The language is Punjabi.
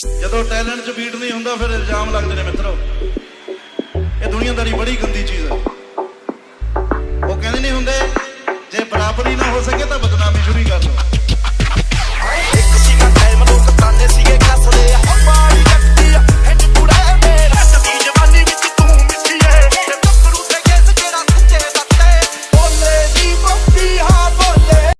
ਜਦੋਂ ਟੈਲੈਂਟ 'ਚ ਬੀਟ ਨਹੀਂ ਹੁੰਦਾ, ਫਿਰ ਇਲਜ਼ਾਮ ਲੱਗਦੇ ਨੇ ਮਿੱਤਰੋ। ਇਹ ਦੁਨੀਆਦਾਰੀ ਬੜੀ ਗੰਦੀ ਚੀਜ਼ ਹੈ। ਉਹ ਕਹਿੰਦੇ ਨਹੀਂ ਹੁੰਦੇ, ਜੇ ਬਰਾਬਰੀ ਨਾ ਹੋ ਸਕੇ ਤਾਂ